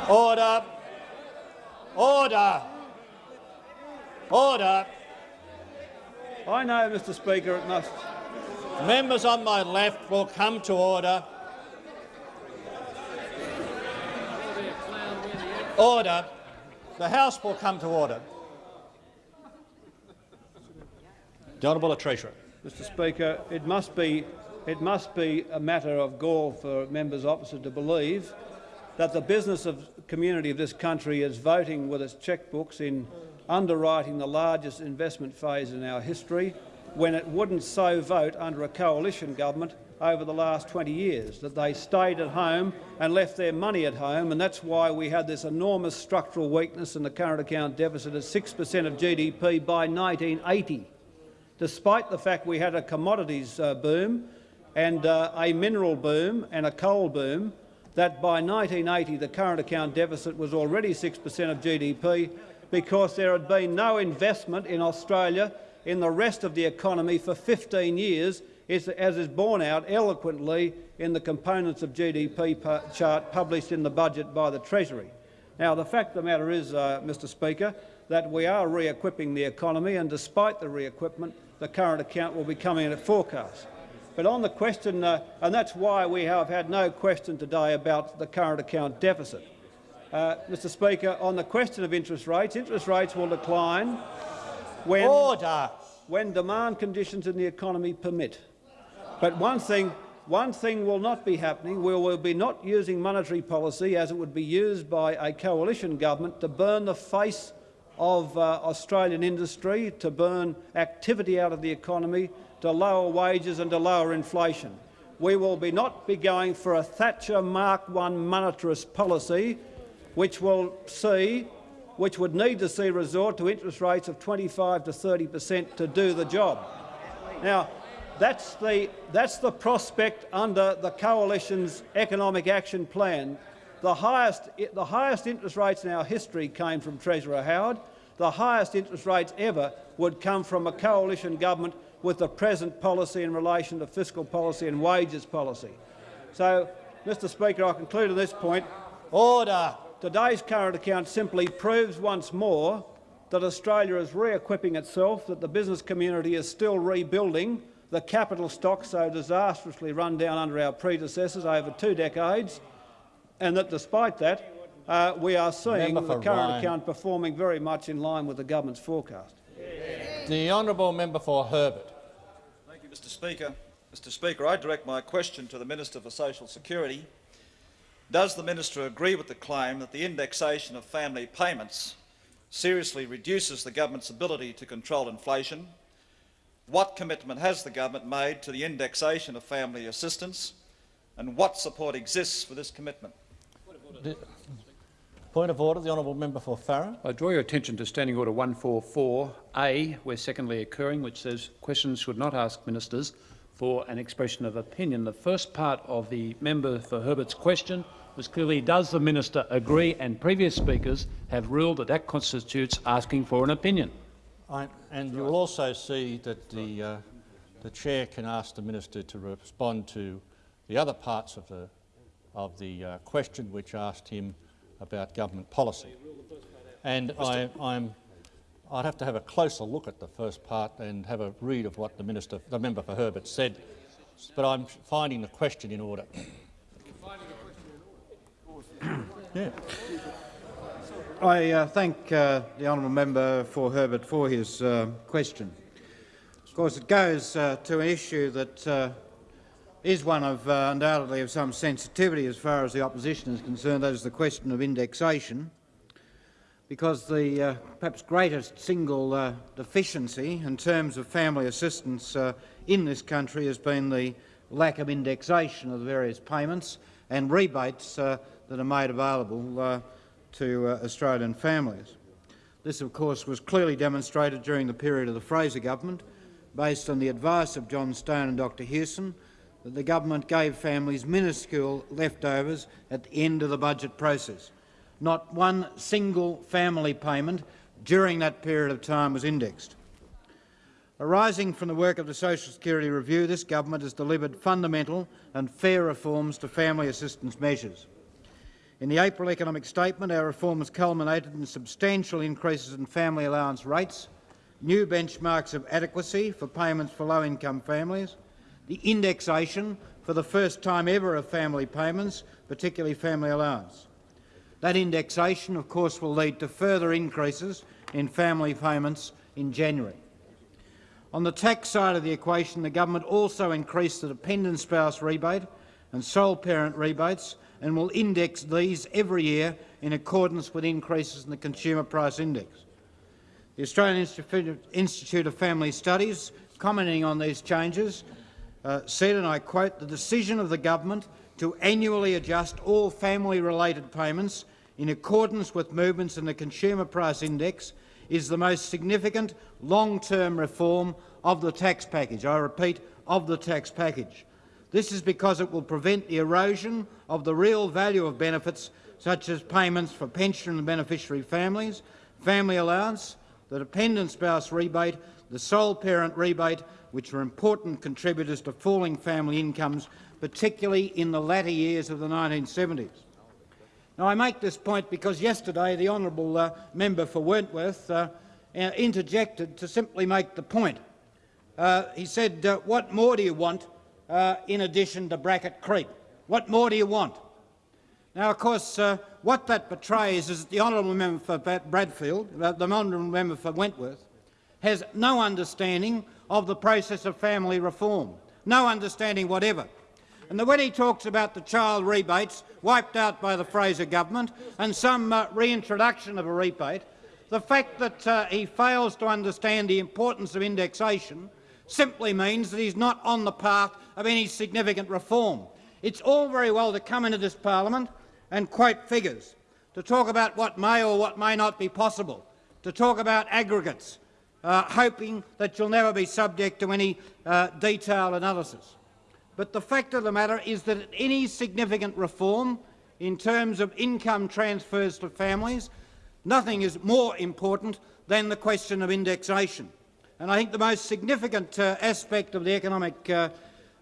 Order. Order. Order. I know, Mr Speaker, it must. Members on my left will come to order. Order. The House will come to order. The Honourable Treasurer. Mr Speaker, it must be it must be a matter of gall for members opposite to believe that the business of community of this country is voting with its chequebooks in underwriting the largest investment phase in our history when it wouldn't so vote under a coalition government over the last 20 years, that they stayed at home and left their money at home, and that's why we had this enormous structural weakness in the current account deficit at 6 per cent of GDP by 1980, despite the fact we had a commodities uh, boom and uh, a mineral boom and a coal boom, that by 1980 the current account deficit was already 6 per cent of GDP because there had been no investment in Australia in the rest of the economy for 15 years, as is borne out eloquently in the components of GDP chart published in the budget by the Treasury. Now, the fact of the matter is, uh, Mr Speaker, that we are re-equipping the economy, and despite the re-equipment, the current account will be coming in at forecast. But on the question, uh, and that's why we have had no question today about the current account deficit. Uh, Mr Speaker, on the question of interest rates, interest rates will decline when, Order. when demand conditions in the economy permit. But one thing, one thing will not be happening. We will be not using monetary policy as it would be used by a coalition government to burn the face of uh, Australian industry, to burn activity out of the economy, to lower wages and to lower inflation. We will be not be going for a Thatcher Mark I monetarist policy, which will see which would need to see resort to interest rates of 25 to 30 per cent to do the job. Now, That's the, that's the prospect under the Coalition's economic action plan. The highest, the highest interest rates in our history came from Treasurer Howard. The highest interest rates ever would come from a coalition government with the present policy in relation to fiscal policy and wages policy. So, Mr Speaker, I conclude on this point. Order. Today's current account simply proves once more that Australia is re-equipping itself, that the business community is still rebuilding the capital stock so disastrously run down under our predecessors over two decades, and that despite that, uh, we are seeing the current Ryan. account performing very much in line with the government's forecast. The honourable member for Herbert. Thank you, Mr Speaker. Mr Speaker, I direct my question to the Minister for Social Security. Does the minister agree with the claim that the indexation of family payments seriously reduces the government's ability to control inflation? What commitment has the government made to the indexation of family assistance, and what support exists for this commitment? The- Point of order, the honourable member for Farrer. I draw your attention to Standing Order 144A, where secondly occurring, which says questions should not ask ministers for an expression of opinion. The first part of the member for Herbert's question was clearly, does the minister agree? And previous speakers have ruled that that constitutes asking for an opinion. I, and you will also see that the, uh, the chair can ask the minister to respond to the other parts of the, of the uh, question which asked him about government policy. And I, I'm, I'd have to have a closer look at the first part and have a read of what the minister, the member for Herbert said. But I'm finding the question in order. Yeah. I uh, thank uh, the honourable member for Herbert for his uh, question. Of course, it goes uh, to an issue that uh, is one of uh, undoubtedly of some sensitivity as far as the opposition is concerned. That is the question of indexation, because the perhaps greatest single deficiency in terms of family assistance in this country has been the lack of indexation of the various payments and rebates that are made available uh, to uh, Australian families. This, of course, was clearly demonstrated during the period of the Fraser government, based on the advice of John Stone and Dr Hewson, that the government gave families minuscule leftovers at the end of the budget process. Not one single family payment during that period of time was indexed. Arising from the work of the Social Security Review, this government has delivered fundamental and fair reforms to family assistance measures. In the April economic statement, our reforms culminated in substantial increases in family allowance rates, new benchmarks of adequacy for payments for low-income families, the indexation for the first time ever of family payments, particularly family allowance. That indexation, of course, will lead to further increases in family payments in January. On the tax side of the equation, the government also increased the dependent spouse rebate and sole parent rebates and will index these every year in accordance with increases in the Consumer Price Index. The Australian Institute of Family Studies, commenting on these changes, uh, said, and I quote, the decision of the government to annually adjust all family-related payments in accordance with movements in the Consumer Price Index is the most significant long-term reform of the tax package. I repeat, of the tax package. This is because it will prevent the erosion of the real value of benefits such as payments for pension and beneficiary families, family allowance, the dependent spouse rebate, the sole parent rebate, which are important contributors to falling family incomes, particularly in the latter years of the 1970s. Now, I make this point because yesterday the honourable uh, member for Wentworth uh, uh, interjected to simply make the point. Uh, he said, uh, what more do you want uh, in addition to bracket creep? What more do you want? Now, of course, uh, what that betrays is that the honourable member for Bradfield, uh, the honourable member for Wentworth, has no understanding of the process of family reform, no understanding whatever. And when he talks about the child rebates wiped out by the Fraser government and some uh, reintroduction of a rebate, the fact that uh, he fails to understand the importance of indexation simply means that he's not on the path of any significant reform. It's all very well to come into this parliament and quote figures, to talk about what may or what may not be possible, to talk about aggregates. uh, hoping that you'll never be subject to any uh, detailed analysis. But the fact of the matter is that any significant reform in terms of income transfers to families, nothing is more important than the question of indexation. And I think the most significant uh, aspect of the economic uh,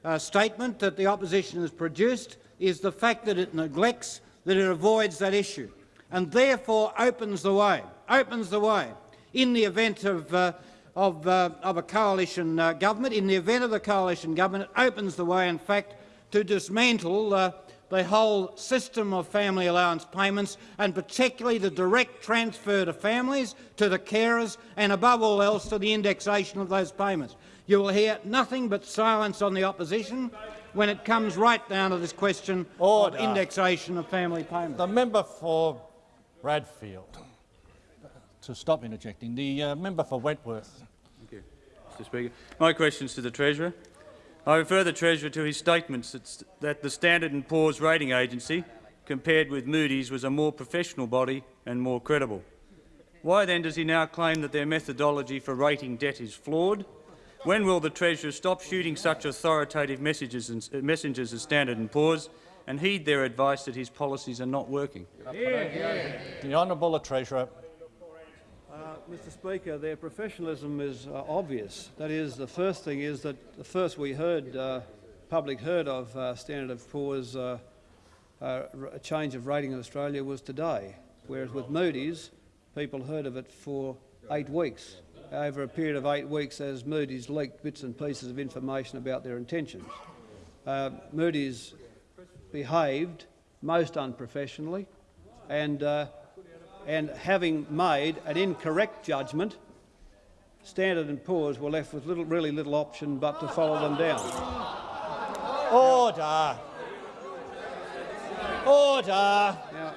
uh, statement that the opposition has produced is the fact that it neglects, that it avoids that issue, and therefore opens the way, opens the way in the event of, uh, of, uh, of, a coalition uh, government, in the event of the coalition government, it opens the way, in fact, to dismantle uh, the whole system of family allowance payments and particularly the direct transfer to families, to the carers and above all else to the indexation of those payments. You will hear nothing but silence on the opposition when it comes right down to this question Order. of indexation of family payments. The member for Bradfield. To stop interjecting. The uh, member for Wentworth. Thank you, Mr Speaker. My question is to the Treasurer. I refer the Treasurer to his statements that the Standard & Poor's rating agency, compared with Moody's, was a more professional body and more credible. Why then does he now claim that their methodology for rating debt is flawed? When will the Treasurer stop shooting such authoritative messages and, uh, messengers as Standard & Poor's and heed their advice that his policies are not working? Yeah. The Honourable the Treasurer. Mr Speaker, their professionalism is uh, obvious. That is, the first thing is that the first we heard, uh, public heard of uh, Standard & Poor's uh, uh, a change of rating in Australia was today, whereas with Moody's, people heard of it for eight weeks, over a period of eight weeks as Moody's leaked bits and pieces of information about their intentions. Uh, Moody's behaved most unprofessionally and and having made an incorrect judgment, Standard & Poor's were left with little, really little option but to follow them down. Order. Order. Now,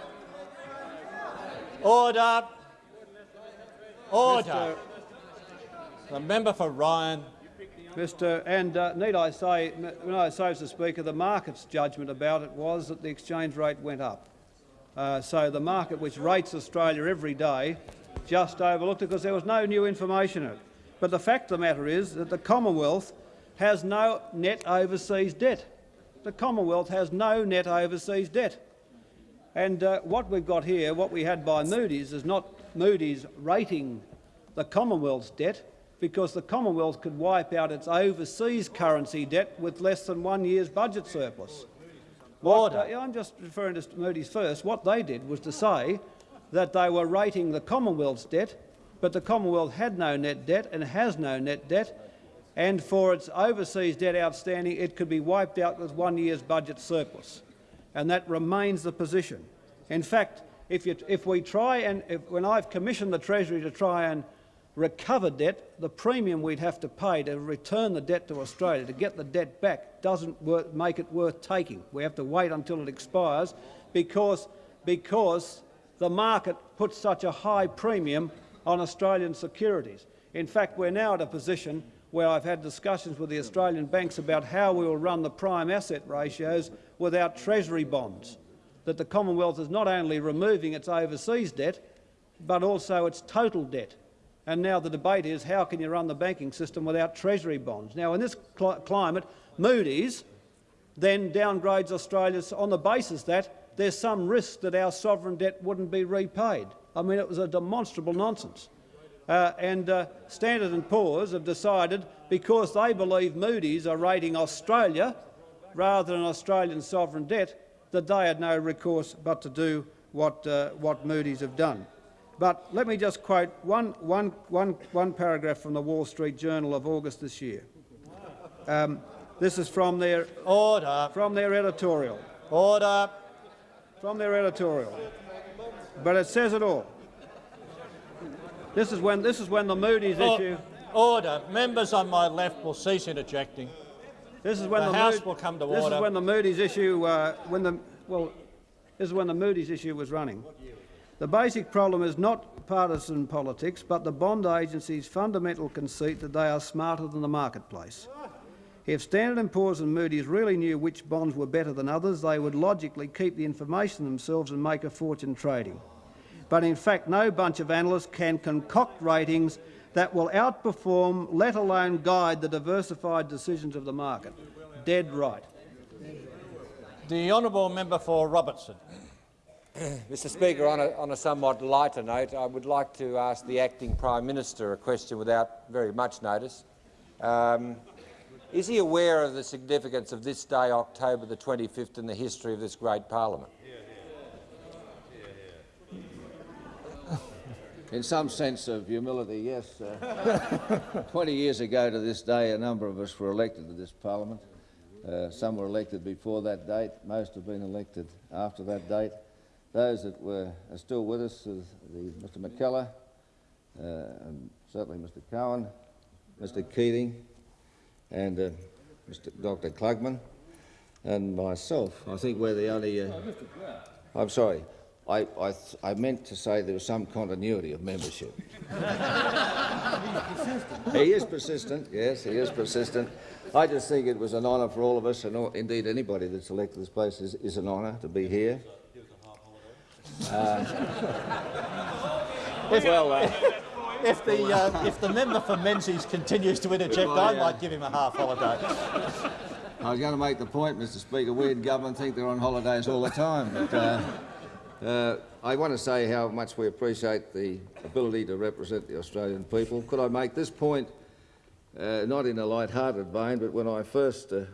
Order. Order. The member for Ryan. Mr. And uh, need I say, when I say, Mr. Speaker, the market's judgment about it was that the exchange rate went up. Uh, so the market, which rates Australia every day, just overlooked it because there was no new information in it. But the fact of the matter is that the Commonwealth has no net overseas debt. The Commonwealth has no net overseas debt. And uh, what we've got here, what we had by Moody's, is not Moody's rating the Commonwealth's debt, because the Commonwealth could wipe out its overseas currency debt with less than one year's budget surplus. What, uh, I'm just referring to Moody's first. What they did was to say that they were rating the Commonwealth's debt, but the Commonwealth had no net debt and has no net debt, and for its overseas debt outstanding, it could be wiped out with one year's budget surplus. And that remains the position. In fact, if, you, if we try and if, when I've commissioned the Treasury to try and recover debt, the premium we'd have to pay to return the debt to Australia, to get the debt back, doesn't make it worth taking. We have to wait until it expires because, because the market puts such a high premium on Australian securities. In fact, we're now at a position where I've had discussions with the Australian banks about how we will run the prime asset ratios without Treasury bonds, that the Commonwealth is not only removing its overseas debt, but also its total debt. And now the debate is how can you run the banking system without Treasury bonds? Now, in this cl climate, Moody's then downgrades Australia on the basis that there's some risk that our sovereign debt wouldn't be repaid. I mean, it was a demonstrable nonsense. Uh, and uh, Standard & Poor's have decided, because they believe Moody's are rating Australia rather than Australian sovereign debt, that they had no recourse but to do what, uh, what Moody's have done. But let me just quote one, one, one, one paragraph from the Wall Street Journal of August this year. Um, this is from their order. From their editorial. Order. From their editorial. But it says it all. This is when this is when the Moody's or, issue. Order. Members on my left will cease interjecting. This is when the, the House Mood, will come to this order. This is when the Moody's issue. Uh, when the well, this is when the Moody's issue was running. The basic problem is not partisan politics, but the bond agency's fundamental conceit that they are smarter than the marketplace. If Standard & Poor's and Moody's really knew which bonds were better than others, they would logically keep the information themselves and make a fortune trading. But in fact, no bunch of analysts can concoct ratings that will outperform, let alone guide, the diversified decisions of the market. Dead right. The honourable member for Robertson. Mr Speaker, on a, on a somewhat lighter note, I would like to ask the acting Prime Minister a question without very much notice. Um, is he aware of the significance of this day, October the 25th, in the history of this great parliament? In some sense of humility, yes. Uh, 20 years ago to this day, a number of us were elected to this parliament. Uh, some were elected before that date. Most have been elected after that date. Those that were are still with us the, Mr MacKellar, uh, and certainly Mr Cowan, Mr Keating, and uh, Mr Dr Klugman, and myself. I think we're the only... Uh, I'm sorry. I, I, I, meant to say there was some continuity of membership. he is persistent, yes, he is persistent. I just think it was an honour for all of us, and all, indeed anybody that's elected this place is, is an honour to be here. Uh, if, well, uh, if, the, uh, if the member for Menzies continues to interject, I might give him a half holiday. I was going to make the point, Mr Speaker, we in government think they're on holidays all the time. But, uh, uh, I want to say how much we appreciate the ability to represent the Australian people. Could I make this point, uh, not in a light-hearted vein, but when I first uh,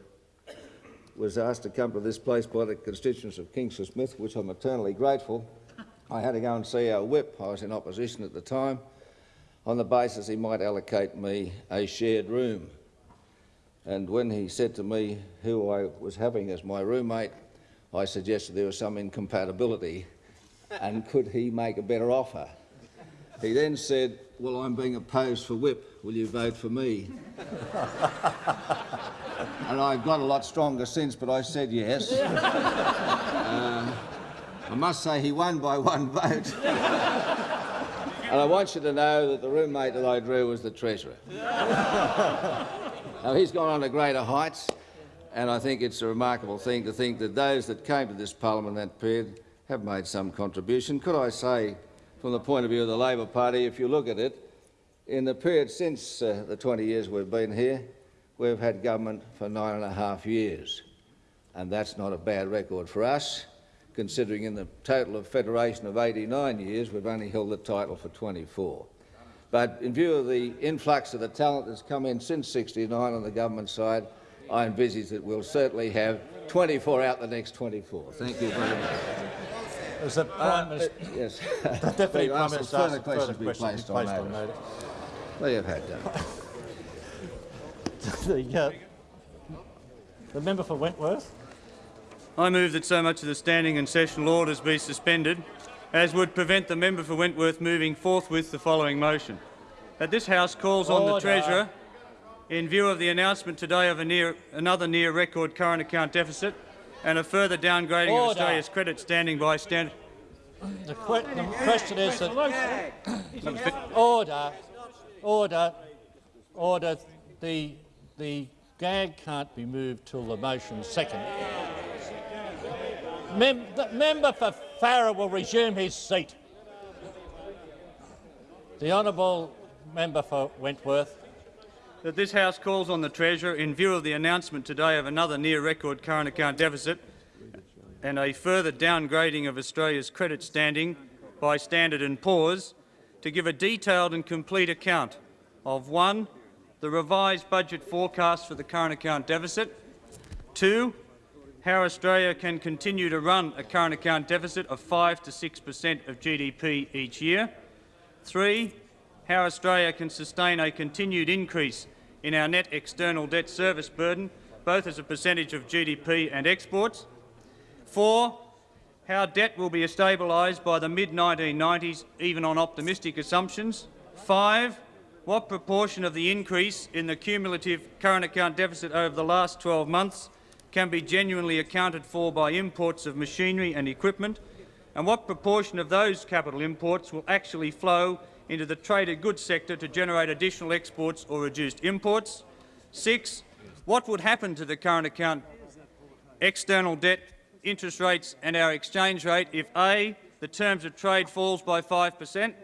was asked to come to this place by the constituents of Kingsford Smith, which I'm eternally grateful, I had to go and see our whip. I was in opposition at the time, on the basis he might allocate me a shared room. And when he said to me who I was having as my roommate, I suggested there was some incompatibility and could he make a better offer? He then said, well, I'm being opposed for whip. Will you vote for me? and I've got a lot stronger since, but I said yes. Uh, I must say he won by one vote. and I want you to know that the roommate that I drew was the Treasurer. now, he's gone on to greater heights. And I think it's a remarkable thing to think that those that came to this parliament that period have made some contribution. Could I say, from the point of view of the Labor Party, if you look at it, in the period since uh, the 20 years we've been here, we've had government for nine and a half years. And that's not a bad record for us, considering in the total of federation of 89 years, we've only held the title for 24. But in view of the influx of the talent that's come in since 69 on the government side, I envisage that we'll certainly have 24 out the next 24. Thank you very much. As the Prime Minister, uh, yes. the Deputy Prime Minister further questions be placed on placed on notice. notice. Well, you've had that. the, uh, the member for Wentworth. I move that so much of the standing and sessional orders be suspended as would prevent the member for Wentworth moving forthwith the following motion. That this House calls on the Treasurer in view of the announcement today of a near, another near-record current account deficit and a further downgrading of Australia's credit standing by standard... The, que the question is that order, order, order. The the gag can't be moved till the motion's second. Mem the member for Farrer will resume his seat. The honourable member for Wentworth. that this House calls on the Treasurer, in view of the announcement today of another near-record current account deficit and a further downgrading of Australia's credit standing by Standard and Poor's, to give a detailed and complete account of 1. The revised budget forecast for the current account deficit, 2. How Australia can continue to run a current account deficit of 5 to 6 per cent of GDP each year, 3 how Australia can sustain a continued increase in our net external debt service burden, both as a percentage of GDP and exports. Four, how debt will be stabilised by the mid-1990s, even on optimistic assumptions. Five, what proportion of the increase in the cumulative current account deficit over the last 12 months can be genuinely accounted for by imports of machinery and equipment, and what proportion of those capital imports will actually flow into the traded goods sector to generate additional exports or reduced imports. Six, what would happen to the current account external debt, interest rates and our exchange rate if A, the terms of trade falls by 5 per cent,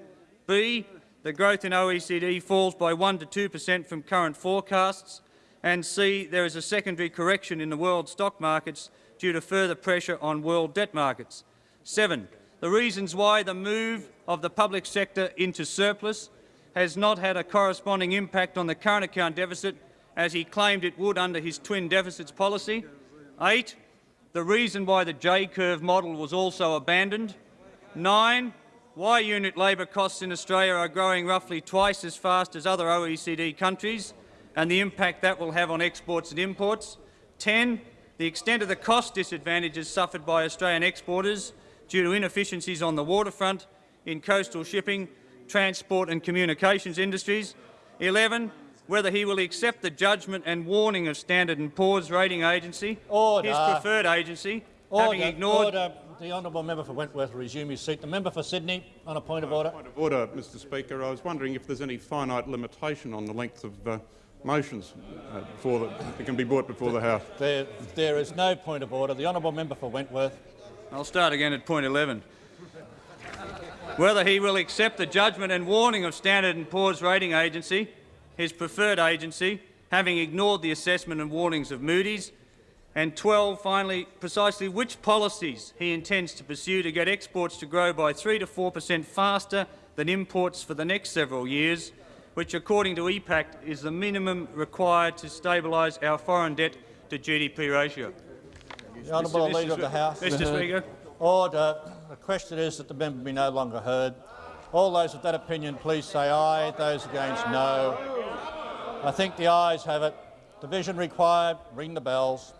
B, the growth in OECD falls by 1 to 2 per cent from current forecasts, and C, there is a secondary correction in the world stock markets due to further pressure on world debt markets. 7. The reasons why the move of the public sector into surplus has not had a corresponding impact on the current account deficit as he claimed it would under his twin deficits policy. 8. The reason why the J-curve model was also abandoned. 9. Why unit labour costs in Australia are growing roughly twice as fast as other OECD countries and the impact that will have on exports and imports. 10. The extent of the cost disadvantages suffered by Australian exporters due to inefficiencies on the waterfront, in coastal shipping, transport and communications industries. 11. Whether he will accept the judgment and warning of Standard & Poor's rating agency, Order. his preferred agency, Order, having ignored order. The honourable member for Wentworth will resume his seat. The member for Sydney on a point of order. Point of order, Mr Speaker. I was wondering if there's any finite limitation on the length of uh, motions uh, before the, that can be brought before the House. There, there is no point of order. The honourable member for Wentworth. I'll start again at point 11. Whether he will accept the judgment and warning of Standard & Poor's rating agency, his preferred agency, having ignored the assessment and warnings of Moody's, and 12, finally, precisely which policies he intends to pursue to get exports to grow by 3 to 4 per cent faster than imports for the next several years, which, according to EPAC, is the minimum required to stabilise our foreign debt to GDP ratio. The honourable. Leader of the House. Mr Speaker. Order. The question is that the member be no longer heard. All those of that opinion, please say aye. Those against, no. I think the ayes have it. Division required. Ring the bells.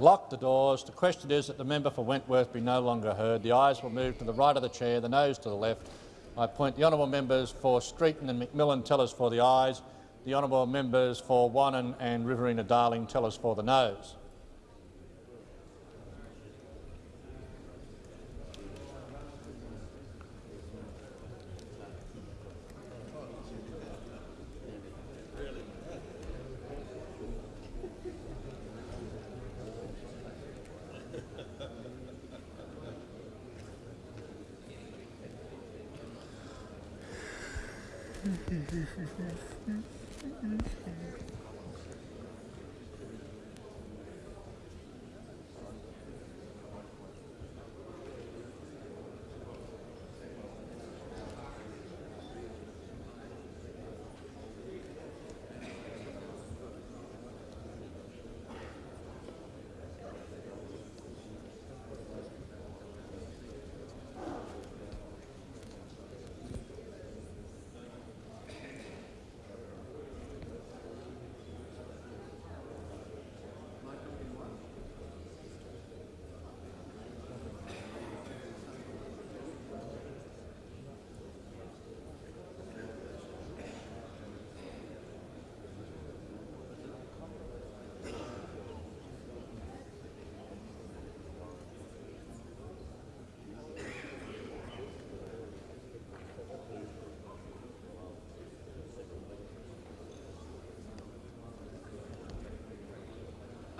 Lock the doors. The question is that the member for Wentworth be no longer heard. The ayes will move to the right of the chair, the noes to the left. I appoint the honourable members for Streeton and McMillan tell us for the ayes. the honourable members for Wannon and Riverina Darling tell us for the noes.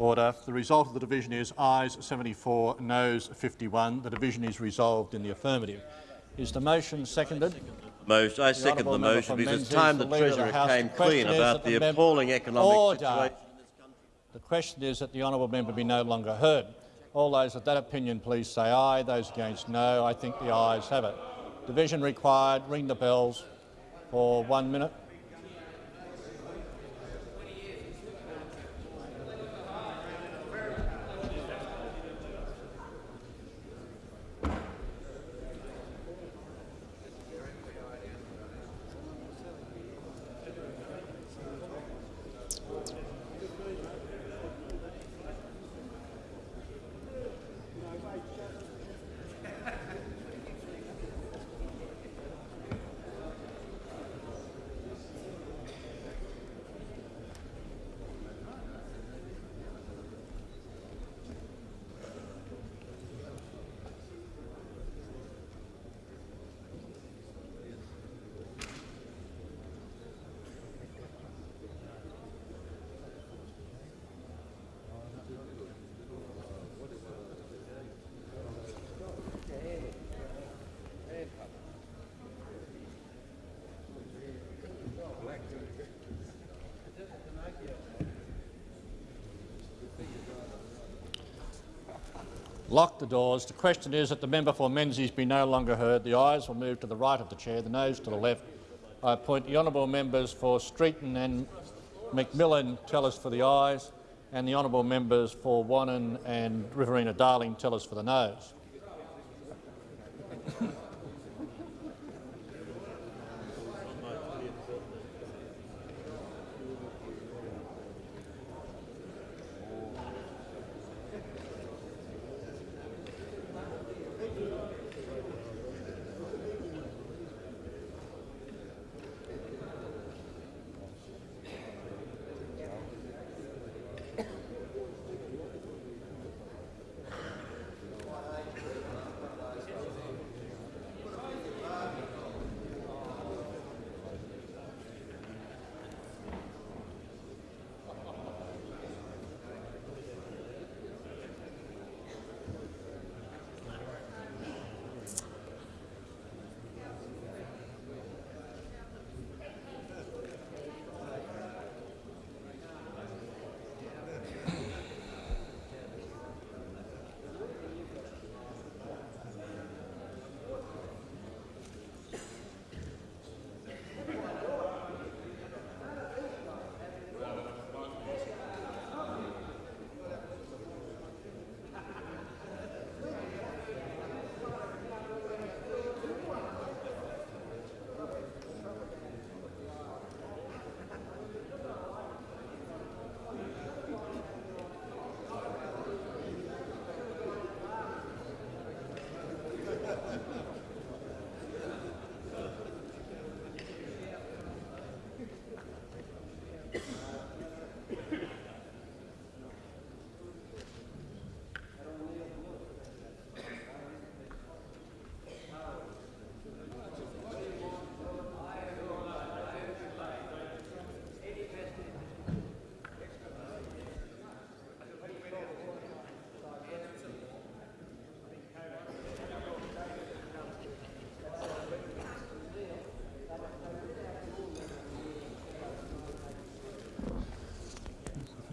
Order. The result of the division is ayes 74, noes 51. The division is resolved in the affirmative. Is the motion seconded? Motion, I second the motion because it's time the the Treasurer came clean about the the appalling economic Order. situation. The question is that the honourable member be no longer heard. All those of that opinion please say aye. Those against no. I think the ayes have it. Division required. Ring the bells for one minute. Lock the doors. The question is that the member for Menzies be no longer heard. The ayes will move to the right of the chair, the noes to the left. I appoint the honourable members for Streeton and McMillan tell us for the ayes, and the honourable members for Wannon and Riverina Darling tellers for the noes.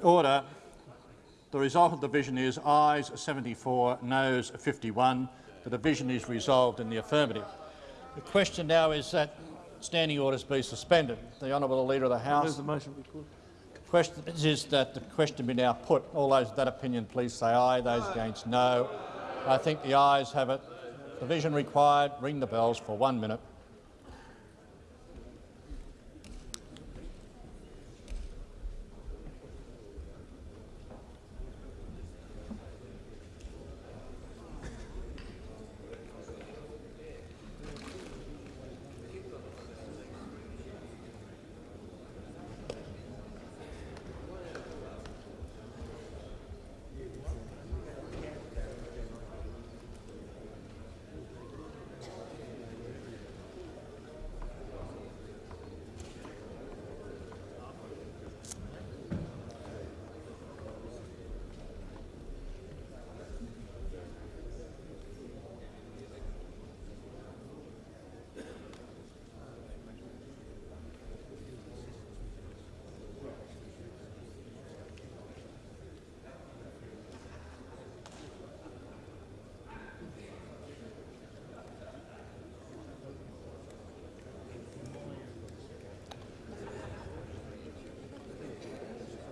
Order. The result of the division is ayes 74, noes 51. The division is resolved in the affirmative. The question now is that standing orders be suspended. The honourable Leader of the House. the motion be put. Question is that the question be now put. All those of that opinion, please say aye. Those against, no. I think the ayes have it. Division required. Ring the bells for one minute.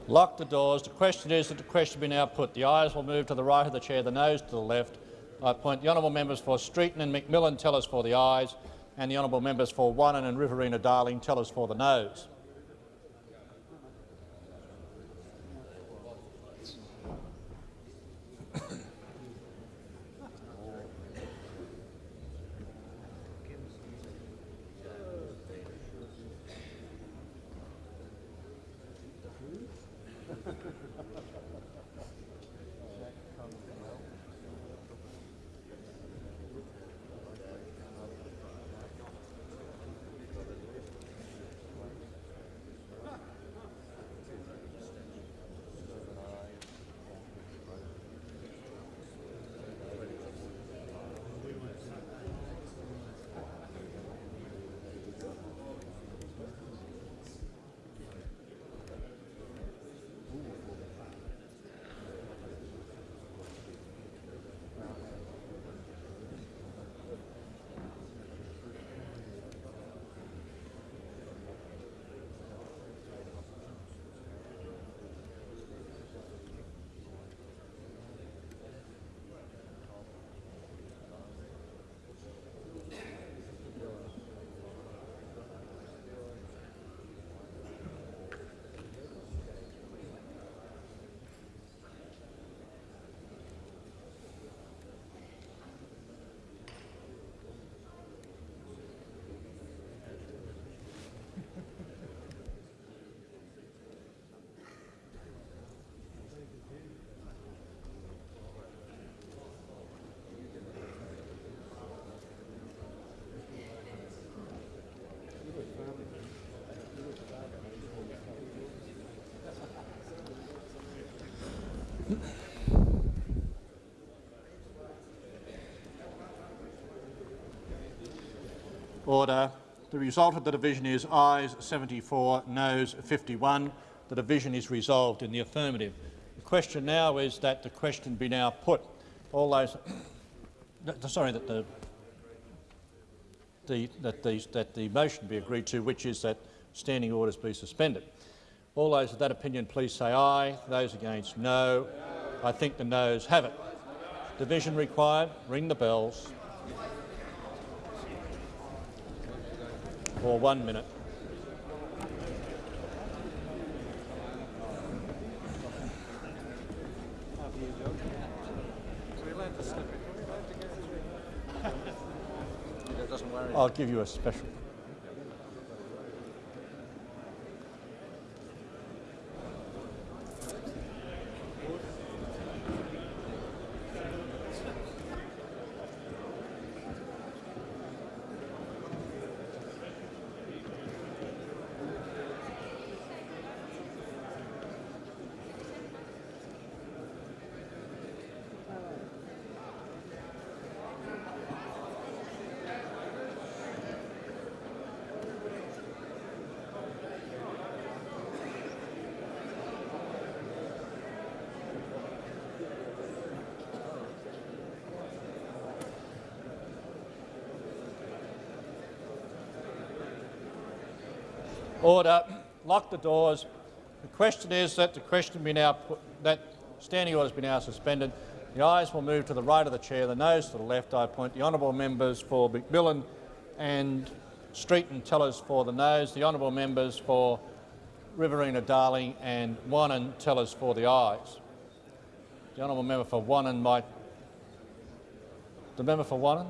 Lock the doors. The question is that the question be now put. The ayes will move to the right of the chair, the noes to the left. I appoint the honourable members for Streeton and McMillan tellers for the ayes, and the honourable members for Wannon and Riverina Darling tellers for the noes. Order. The result of the division is ayes 74, noes 51. The division is resolved in the affirmative. The question now is that the question be now put. All those, sorry, that the, the, that, the, that the motion be agreed to, which is that standing orders be suspended. All those of that opinion, please say aye. Those against, no. I think the noes have it. Division required. Ring the bells. For one minute. I'll give you a special. Order. Lock the doors. The question is that the question be now put, that standing orders be now suspended. The ayes will move to the right of the chair, the noes to the left. I appoint the honourable members for McMillan and Streeton tellers for the noes, the honourable members for Riverina Darling and Wannon tellers for the ayes. The honourable member for Wannon might. The member for Wannon?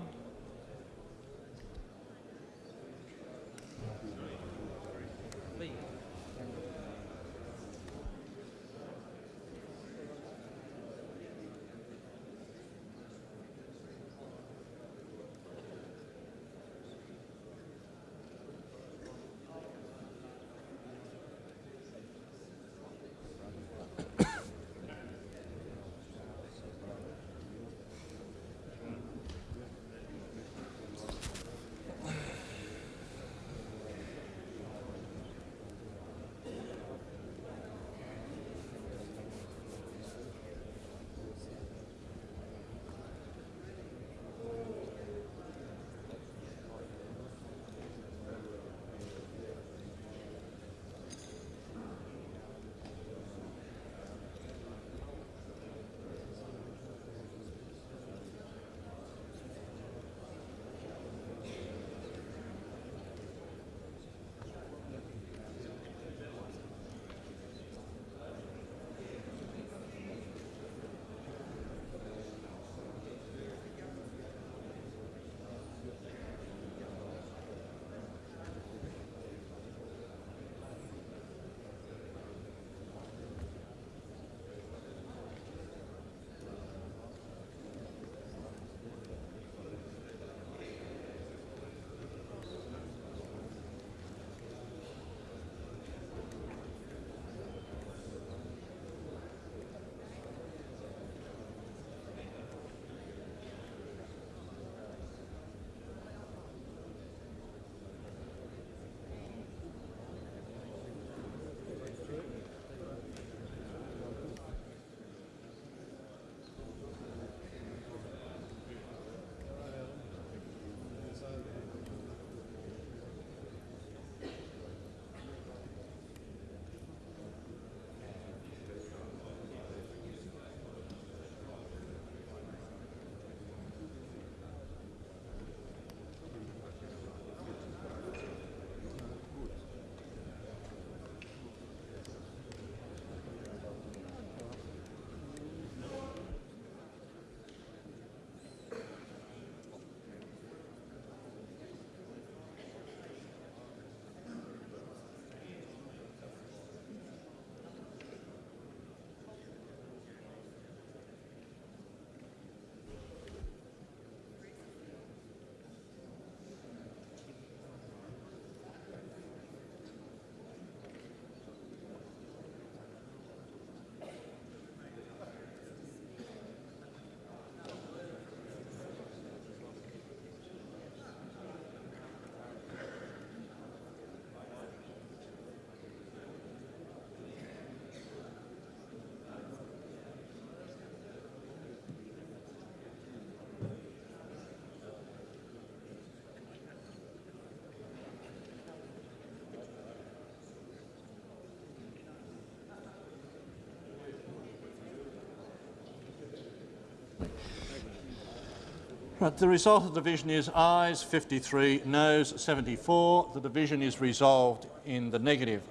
Right, the result of the division is ayes 53, noes 74. The division is resolved in the negative.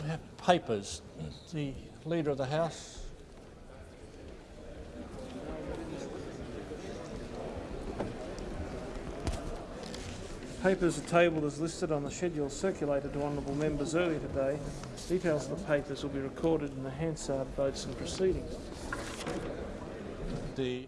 We have papers. The Leader of the House. Papers are tabled as listed on the schedule circulated to honourable members earlier today. Details of the papers will be recorded in the Hansard votes and proceedings. The